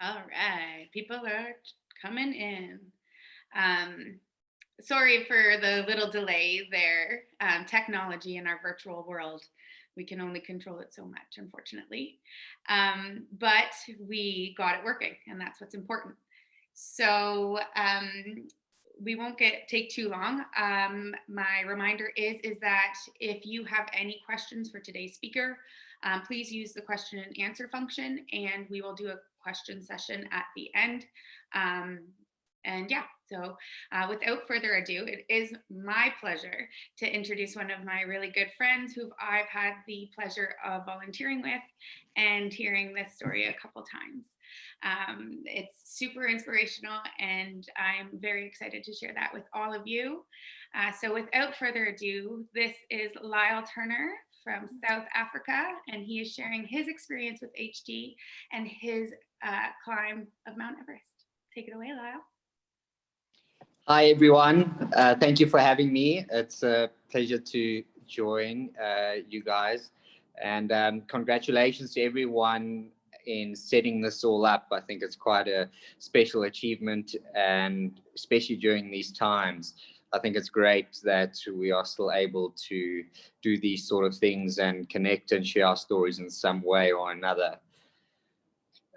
All right, people are coming in. Um, sorry for the little delay there. Um, technology in our virtual world, we can only control it so much, unfortunately. Um, but we got it working, and that's what's important. So um, we won't get take too long. Um, my reminder is is that if you have any questions for today's speaker, um, please use the question and answer function, and we will do a question session at the end. Um, and yeah, so uh, without further ado, it is my pleasure to introduce one of my really good friends who I've had the pleasure of volunteering with and hearing this story a couple times. Um, it's super inspirational and I'm very excited to share that with all of you. Uh, so without further ado, this is Lyle Turner from South Africa, and he is sharing his experience with HD and his uh, climb of Mount Everest. Take it away, Lyle. Hi, everyone. Uh, thank you for having me. It's a pleasure to join uh, you guys. And um, congratulations to everyone in setting this all up. I think it's quite a special achievement and especially during these times. I think it's great that we are still able to do these sort of things and connect and share our stories in some way or another.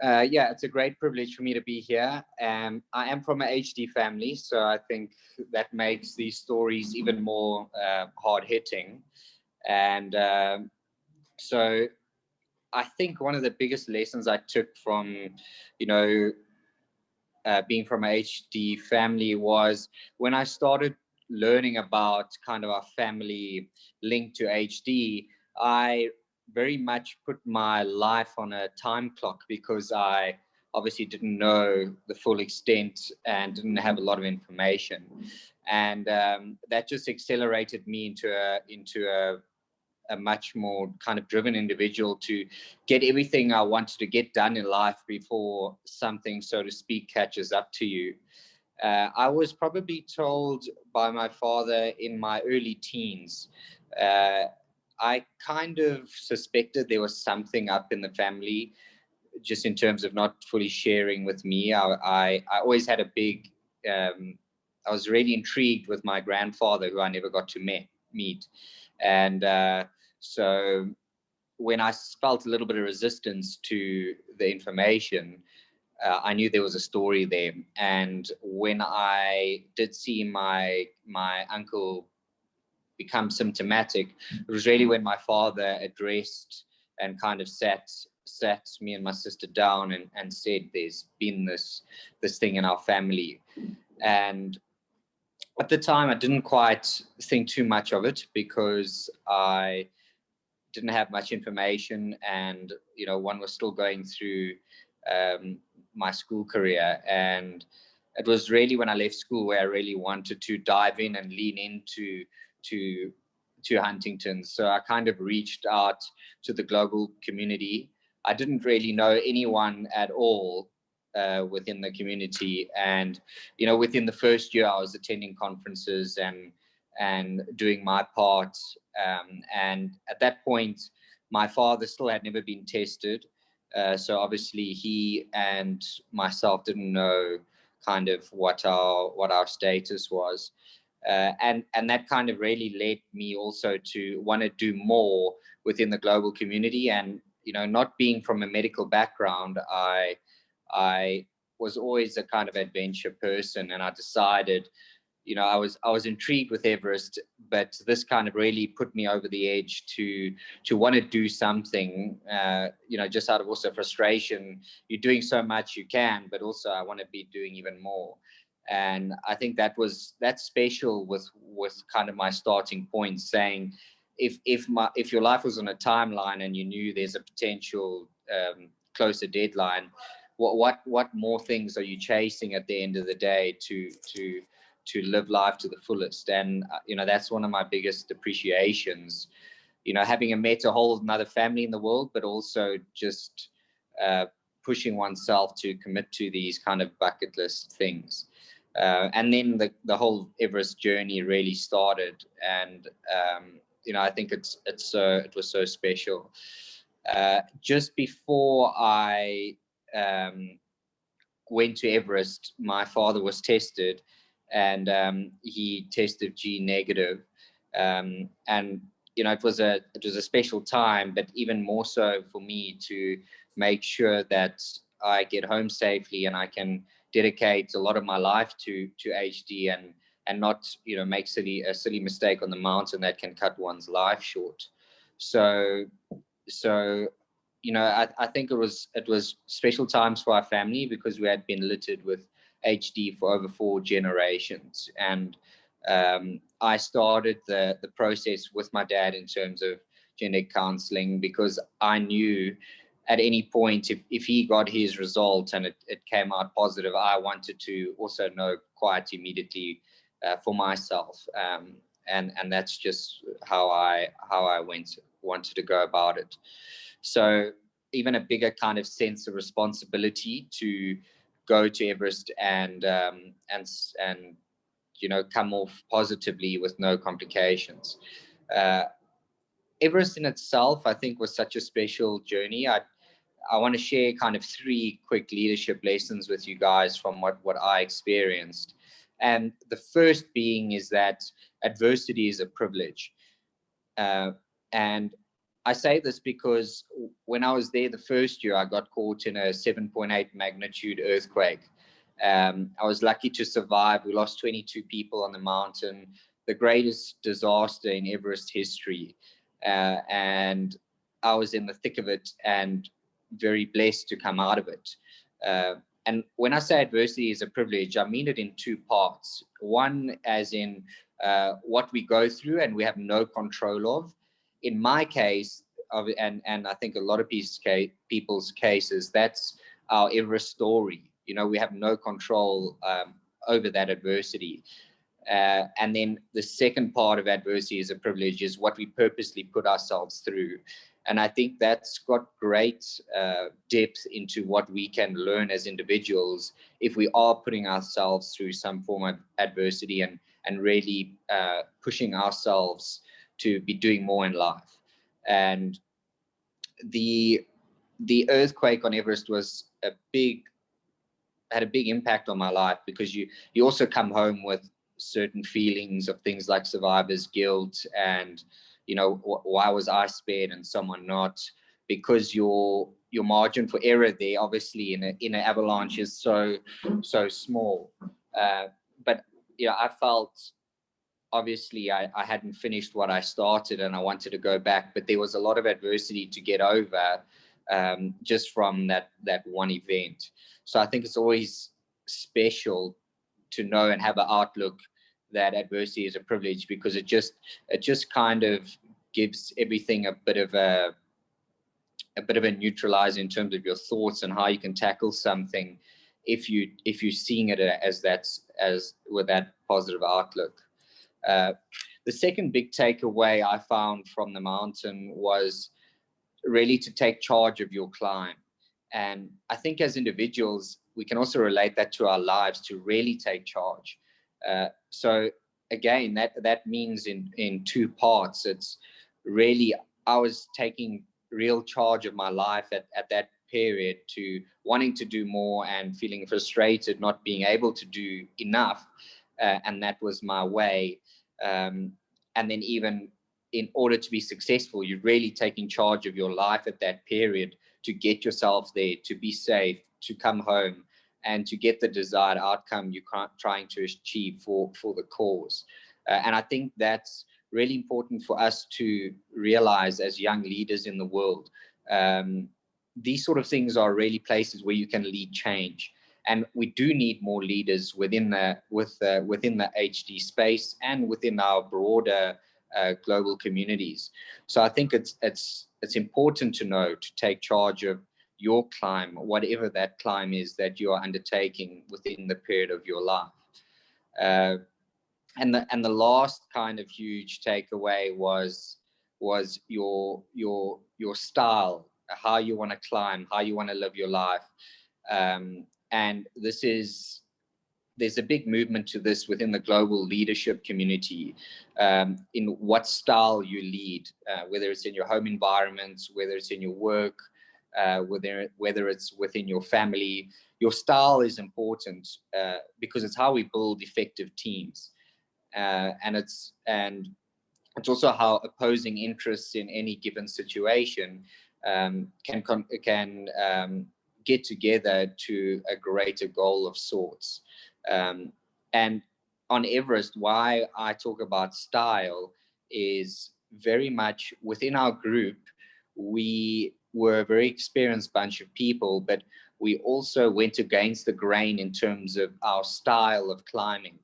Uh, yeah, it's a great privilege for me to be here. Um, I am from an HD family, so I think that makes these stories even more uh, hard hitting. And um, so I think one of the biggest lessons I took from, you know, uh, being from a HD family was when I started learning about kind of our family link to HD, I very much put my life on a time clock because I obviously didn't know the full extent and didn't have a lot of information. And um, that just accelerated me into a, into a, a much more kind of driven individual to get everything I wanted to get done in life before something, so to speak, catches up to you. Uh, I was probably told by my father in my early teens. Uh, I kind of suspected there was something up in the family, just in terms of not fully sharing with me. I, I, I always had a big, um, I was really intrigued with my grandfather, who I never got to meet. And uh, so when I felt a little bit of resistance to the information, uh, I knew there was a story there. And when I did see my my uncle become symptomatic, it was really when my father addressed and kind of sat sat me and my sister down and, and said there's been this this thing in our family. And at the time I didn't quite think too much of it because I didn't have much information and you know one was still going through um, my school career. And it was really when I left school where I really wanted to dive in and lean into to to Huntington. So I kind of reached out to the global community. I didn't really know anyone at all uh, within the community. And, you know, within the first year, I was attending conferences and and doing my part. Um, and at that point, my father still had never been tested. Uh, so obviously he and myself didn't know kind of what our what our status was. Uh, and and that kind of really led me also to want to do more within the global community and you know not being from a medical background i i was always a kind of adventure person and i decided you know, I was I was intrigued with Everest, but this kind of really put me over the edge to to want to do something. Uh, you know, just out of also frustration. You're doing so much you can, but also I want to be doing even more. And I think that was that's special with with kind of my starting point, saying if if my if your life was on a timeline and you knew there's a potential um, closer deadline, what what what more things are you chasing at the end of the day to to to live life to the fullest. And, uh, you know, that's one of my biggest appreciations, you know, having met a whole another family in the world, but also just uh, pushing oneself to commit to these kind of bucket list things. Uh, and then the, the whole Everest journey really started. And, um, you know, I think it's, it's, so, it was so special. Uh, just before I um, went to Everest, my father was tested and um, he tested G negative. Um, and, you know, it was a, it was a special time, but even more so for me to make sure that I get home safely and I can dedicate a lot of my life to, to HD and, and not, you know, make silly, a silly mistake on the mountain that can cut one's life short. So, so you know, I, I think it was it was special times for our family because we had been littered with HD for over four generations, and um, I started the the process with my dad in terms of genetic counseling because I knew at any point if, if he got his result and it, it came out positive, I wanted to also know quite immediately uh, for myself. Um, and, and that's just how I, how I went, wanted to go about it. So even a bigger kind of sense of responsibility to go to Everest and um, and and you know come off positively with no complications. Uh, Everest in itself, I think, was such a special journey. I I want to share kind of three quick leadership lessons with you guys from what what I experienced. And the first being is that adversity is a privilege. Uh, and I say this because when I was there the first year, I got caught in a 7.8 magnitude earthquake. Um, I was lucky to survive. We lost 22 people on the mountain, the greatest disaster in Everest history. Uh, and I was in the thick of it and very blessed to come out of it. Uh, and when I say adversity is a privilege, I mean it in two parts. One, as in uh, what we go through and we have no control of, in my case, and and I think a lot of people's cases, that's our Everest story. You know, we have no control um, over that adversity. Uh, and then the second part of adversity is a privilege is what we purposely put ourselves through. And I think that's got great uh, depth into what we can learn as individuals if we are putting ourselves through some form of adversity and, and really uh, pushing ourselves to be doing more in life. And the the earthquake on Everest was a big had a big impact on my life because you you also come home with certain feelings of things like survivor's guilt and you know wh why was I spared and someone not because your your margin for error there obviously in a in an avalanche is so so small uh, but you know I felt obviously I, I hadn't finished what I started and I wanted to go back, but there was a lot of adversity to get over um, just from that that one event. So I think it's always special to know and have an outlook that adversity is a privilege because it just it just kind of gives everything a bit of a a bit of a neutralizer in terms of your thoughts and how you can tackle something if you if you're seeing it as that's as with that positive outlook. Uh, the second big takeaway I found from the mountain was really to take charge of your climb. And I think as individuals, we can also relate that to our lives to really take charge. Uh, so again, that, that means in, in two parts. It's really, I was taking real charge of my life at, at that period to wanting to do more and feeling frustrated, not being able to do enough. Uh, and that was my way um, and then even in order to be successful, you're really taking charge of your life at that period to get yourself there, to be safe, to come home, and to get the desired outcome you're trying to achieve for, for the cause. Uh, and I think that's really important for us to realize as young leaders in the world. Um, these sort of things are really places where you can lead change and we do need more leaders within the with within the HD space and within our broader uh, global communities. So I think it's it's it's important to know to take charge of your climb, whatever that climb is that you are undertaking within the period of your life. Uh, and the and the last kind of huge takeaway was was your your your style, how you want to climb, how you want to live your life. Um, and this is, there's a big movement to this within the global leadership community um, in what style you lead, uh, whether it's in your home environments, whether it's in your work, uh, whether, whether it's within your family. Your style is important uh, because it's how we build effective teams. Uh, and it's and it's also how opposing interests in any given situation um, can can um, get together to a greater goal of sorts. Um, and on Everest, why I talk about style is very much within our group, we were a very experienced bunch of people, but we also went against the grain in terms of our style of climbing.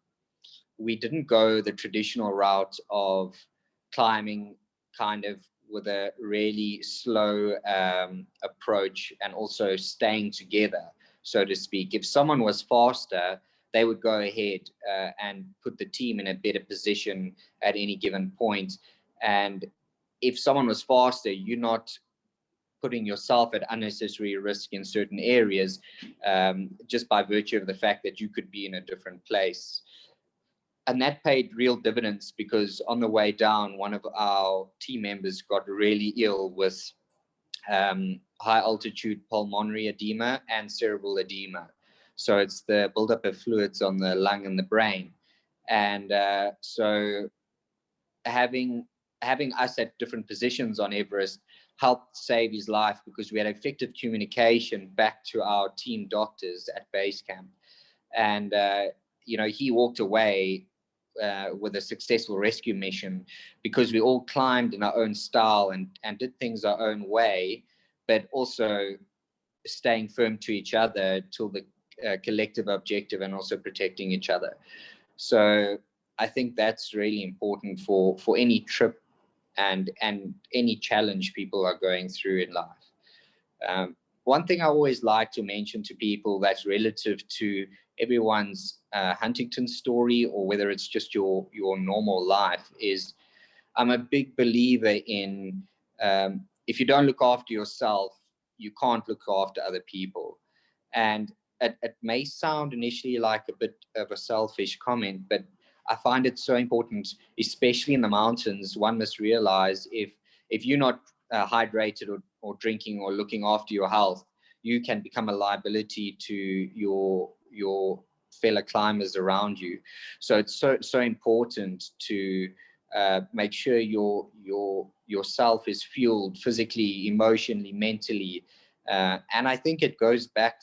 We didn't go the traditional route of climbing kind of with a really slow um, approach and also staying together, so to speak. If someone was faster, they would go ahead uh, and put the team in a better position at any given point. And if someone was faster, you're not putting yourself at unnecessary risk in certain areas um, just by virtue of the fact that you could be in a different place and that paid real dividends because on the way down, one of our team members got really ill with um, high altitude pulmonary edema and cerebral edema. So it's the buildup of fluids on the lung and the brain. And uh, so having having us at different positions on Everest helped save his life because we had effective communication back to our team doctors at base camp. And, uh, you know, he walked away uh, with a successful rescue mission because we all climbed in our own style and, and did things our own way, but also staying firm to each other till the uh, collective objective and also protecting each other. So I think that's really important for, for any trip and, and any challenge people are going through in life. Um, one thing I always like to mention to people that's relative to everyone's uh, Huntington story or whether it's just your your normal life is I'm a big believer in um, if you don't look after yourself, you can't look after other people. And it, it may sound initially like a bit of a selfish comment, but I find it so important, especially in the mountains, one must realize if if you're not uh, hydrated or, or drinking or looking after your health, you can become a liability to your your fellow climbers around you. So it's so so important to uh, make sure your your yourself is fueled physically, emotionally, mentally, uh, and I think it goes back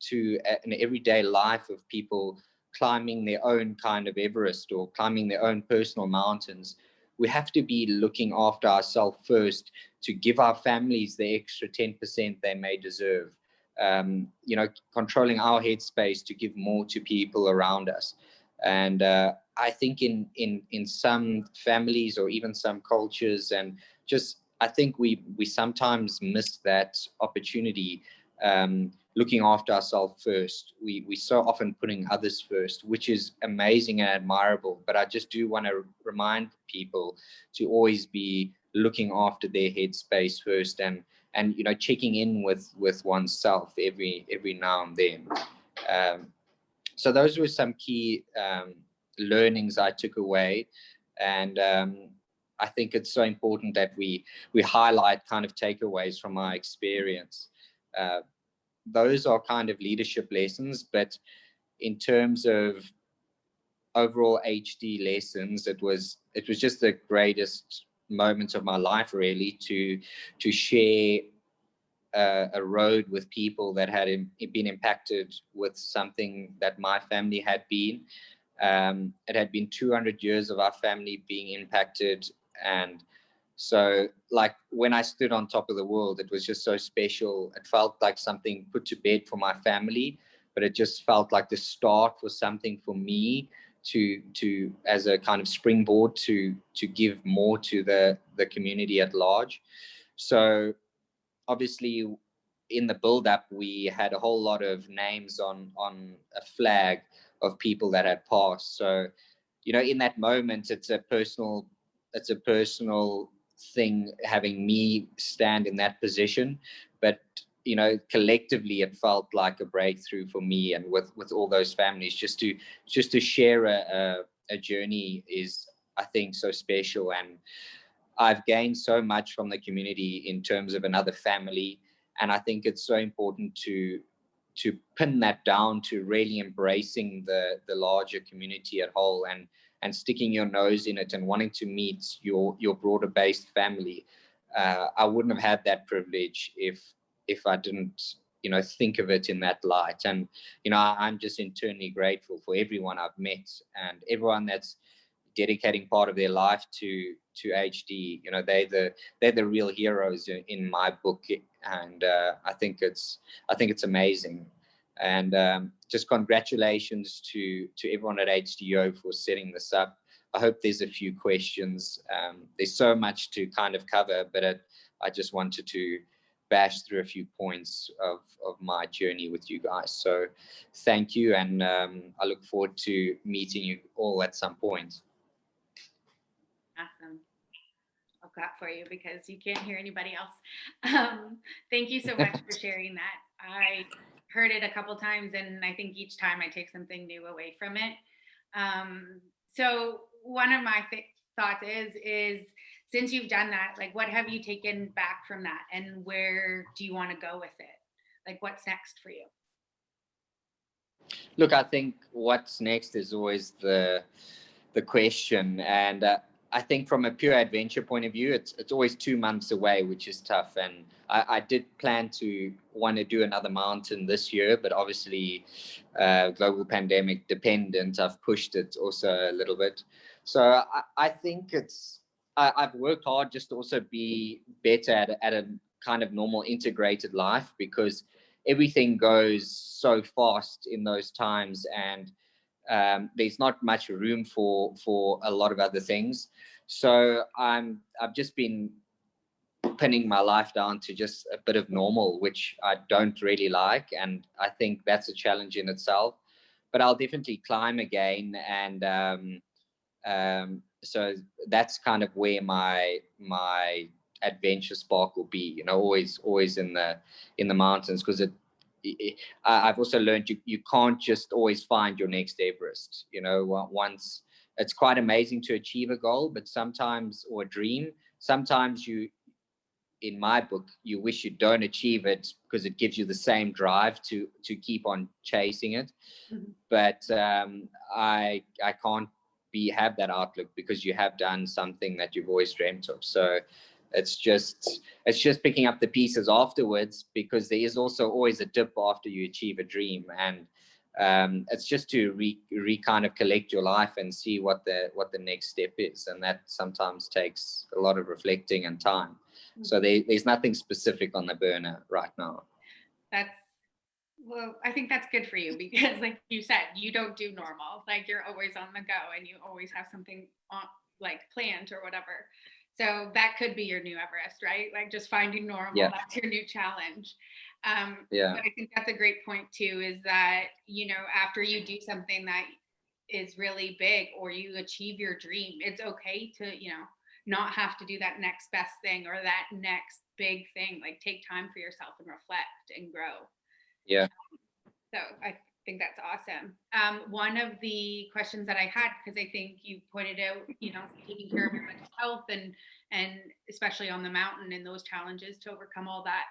to an everyday life of people climbing their own kind of Everest or climbing their own personal mountains. We have to be looking after ourselves first to give our families the extra 10% they may deserve um, you know, controlling our headspace to give more to people around us. And uh, I think in in in some families or even some cultures, and just I think we we sometimes miss that opportunity. Um, looking after ourselves first. We we so often putting others first, which is amazing and admirable. But I just do want to remind people to always be looking after their headspace first and and you know checking in with with oneself every every now and then. Um, so those were some key um, learnings i took away. And um, i think it's so important that we we highlight kind of takeaways from our experience. Uh, those are kind of leadership lessons but in terms of overall hd lessons it was it was just the greatest moments of my life really to to share a, a road with people that had been impacted with something that my family had been. Um, it had been 200 years of our family being impacted and so like when I stood on top of the world, it was just so special. It felt like something put to bed for my family, but it just felt like the start for something for me to to as a kind of springboard to to give more to the the community at large. So obviously in the build up we had a whole lot of names on on a flag of people that had passed. So you know in that moment it's a personal it's a personal thing having me stand in that position. But you know, collectively it felt like a breakthrough for me and with, with all those families just to, just to share a, a, a journey is, I think, so special. And I've gained so much from the community in terms of another family And I think it's so important to to pin that down to really embracing the the larger community at whole and and sticking your nose in it and wanting to meet your your broader based family. Uh, I wouldn't have had that privilege if if I didn't you know think of it in that light. And you know i'm just internally grateful for everyone i've met and everyone that's dedicating part of their life to to hd you know they the they're the real heroes in my book and uh, i think it's i think it's amazing. And um, just congratulations to to everyone at hdo for setting this up. I hope there's a few questions. Um, there's so much to kind of cover but it, i just wanted to bash through a few points of, of my journey with you guys. So thank you. And um, I look forward to meeting you all at some point. Awesome. I'll clap for you because you can't hear anybody else. Um, thank you so much for sharing that. I heard it a couple times and I think each time I take something new away from it. Um, so one of my th thoughts is, is since you've done that, like what have you taken back from that and where do you want to go with it? Like what's next for you? Look, I think what's next is always the the question and uh, I think from a pure adventure point of view, it's it's always two months away, which is tough. And I, I did plan to want to do another mountain this year, but obviously, uh, global pandemic dependent, I've pushed it also a little bit. So I, I think it's I, have worked hard just to also be better at, at a kind of normal integrated life because everything goes so fast in those times and um, there's not much room for for a lot of other things. So I'm I've just been pinning my life down to just a bit of normal, which I don't really like, and I think that's a challenge in itself. But I'll definitely climb again and um, um, so that's kind of where my my adventure spark will be you know always always in the in the mountains because it, it, I've also learned you you can't just always find your next Everest you know once it's quite amazing to achieve a goal but sometimes or a dream sometimes you in my book you wish you don't achieve it because it gives you the same drive to to keep on chasing it mm -hmm. but um i i can't be have that outlook because you have done something that you've always dreamt of. So it's just it's just picking up the pieces afterwards because there is also always a dip after you achieve a dream. And um, it's just to re, re kind of collect your life and see what the what the next step is. And that sometimes takes a lot of reflecting and time. So mm-hmm. there, there's nothing specific on the burner right now. That's well, I think that's good for you because, like you said, you don't do normal. Like you're always on the go and you always have something on, like planned or whatever. So that could be your new Everest, right? Like just finding normal. Yeah. That's your new challenge. Um, yeah. But I think that's a great point too. Is that you know after you do something that is really big or you achieve your dream, it's okay to you know not have to do that next best thing or that next big thing. Like take time for yourself and reflect and grow. Yeah. So I think that's awesome. Um, one of the questions that I had, because I think you pointed out, you know, taking care of your mental health and and especially on the mountain and those challenges to overcome all that.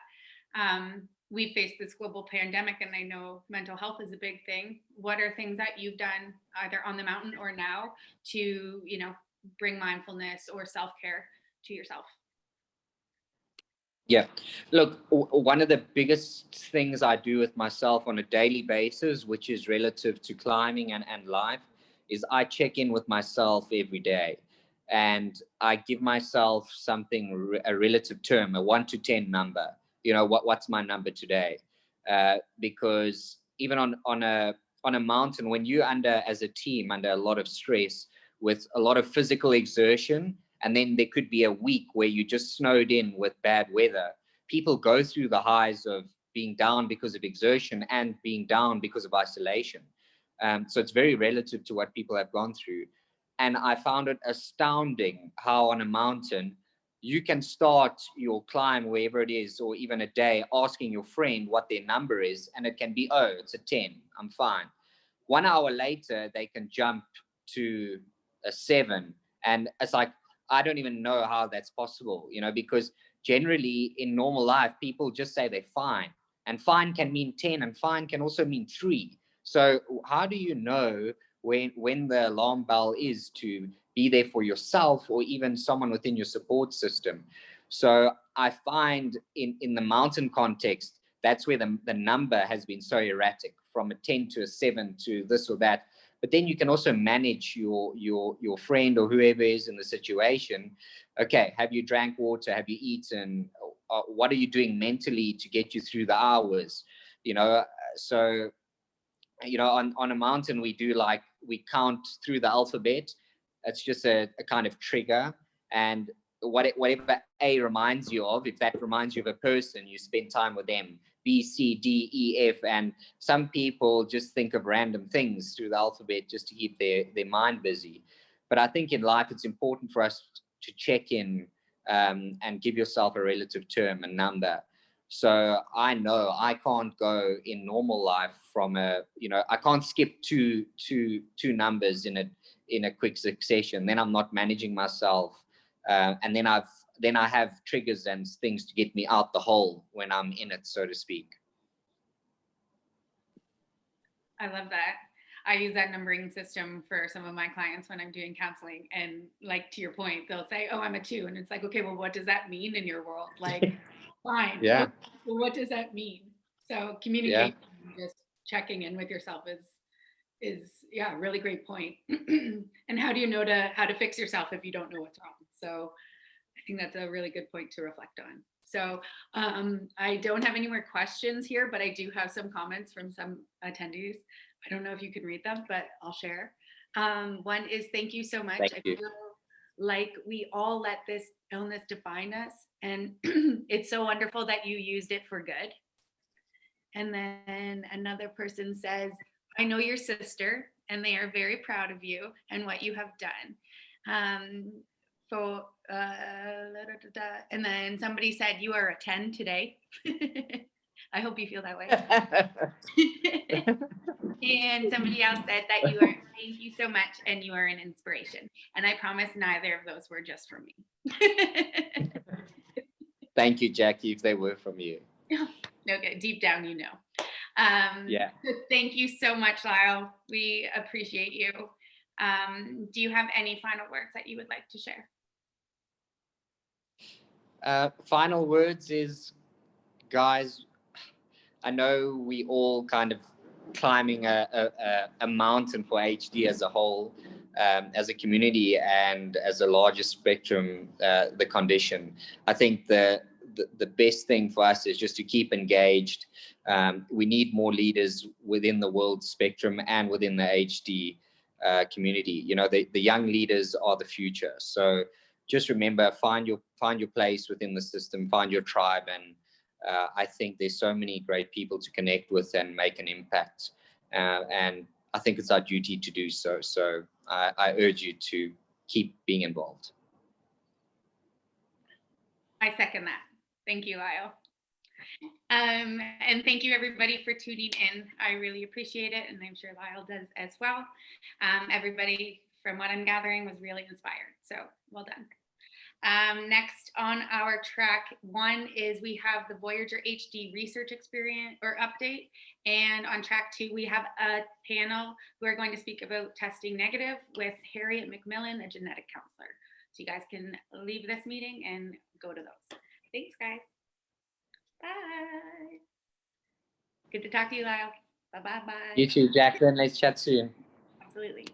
Um, we faced this global pandemic and I know mental health is a big thing. What are things that you've done either on the mountain or now to, you know, bring mindfulness or self-care to yourself? Yeah, look, one of the biggest things I do with myself on a daily basis, which is relative to climbing and, and life, is I check in with myself every day and I give myself something, a relative term, a one to 10 number. You know, what, what's my number today? Uh, because even on, on a on a mountain, when you're under as a team under a lot of stress with a lot of physical exertion, and then there could be a week where you just snowed in with bad weather. People go through the highs of being down because of exertion and being down because of isolation. Um, so it's very relative to what people have gone through. And I found it astounding how on a mountain, you can start your climb wherever it is, or even a day, asking your friend what their number is, and it can be, oh, it's a 10, I'm fine. One hour later, they can jump to a seven. And it's like, I don't even know how that's possible, you know, because generally in normal life, people just say they're fine. And fine can mean 10 and fine can also mean three. So how do you know when, when the alarm bell is to be there for yourself or even someone within your support system? So I find in, in the mountain context, that's where the, the number has been so erratic from a 10 to a seven to this or that. But then you can also manage your, your, your friend or whoever is in the situation. Okay, have you drank water? Have you eaten? Uh, what are you doing mentally to get you through the hours? You know, so, you know, on, on a mountain, we do like, we count through the alphabet. It's just a, a kind of trigger. And what it, whatever A reminds you of, if that reminds you of a person, you spend time with them. B, C, D, E, F, and some people just think of random things through the alphabet just to keep their, their mind busy. But I think in life, it's important for us to check in um, and give yourself a relative term, a number. So I know I can't go in normal life from a, you know, I can't skip two, two, two numbers in a, in a quick succession. Then I'm not managing myself. Uh, and then I've then I have triggers and things to get me out the hole when I'm in it, so to speak. I love that. I use that numbering system for some of my clients when I'm doing counseling. And like to your point, they'll say, Oh, I'm a two. And it's like, okay, well, what does that mean in your world? Like, fine. Yeah. What, well, what does that mean? So communication, just checking in with yourself is is yeah, really great point. and how do you know to how to fix yourself if you don't know what's wrong? So think that's a really good point to reflect on. So um, I don't have any more questions here, but I do have some comments from some attendees. I don't know if you can read them, but I'll share. Um, one is thank you so much. Thank I you. feel like we all let this illness define us and it's so wonderful that you used it for good. And then another person says, I know your sister and they are very proud of you and what you have done. Um, so, uh, da, da, da. and then somebody said, you are a 10 today. I hope you feel that way. and somebody else said that you are, thank you so much, and you are an inspiration. And I promise neither of those were just for me. Thank you, Jackie, if they were from you. no, good. Deep down, you know. Um, Yeah. thank you so much, Lyle. We appreciate you. Um, do you have any final words that you would like to share? Uh, final words is, guys, I know we all kind of climbing a, a, a- mountain for HD as a whole, um, as a community and as a larger spectrum, uh, the condition. I think the, the, the best thing for us is just to keep engaged. Um, we need more leaders within the world spectrum and within the HD uh, community. You know, the, the young leaders are the future. So just remember, find your find your place within the system, find your tribe, and uh, I think there's so many great people to connect with and make an impact. Uh, and I think it's our duty to do so. So I, I urge you to keep being involved. I second that. Thank you, Lyle. Um, and thank you everybody for tuning in. I really appreciate it. And I'm sure Lyle does as well. Um, everybody, from what I'm gathering, was really inspired. So well done. Um, next on our track one is we have the Voyager HD research experience or update. And on track two, we have a panel who are going to speak about testing negative with Harriet McMillan, a genetic counselor. So you guys can leave this meeting and go to those. Thanks, guys. Bye. Good to talk to you, Lyle. Bye bye bye. You too, Jacqueline. Let's chat soon. Absolutely.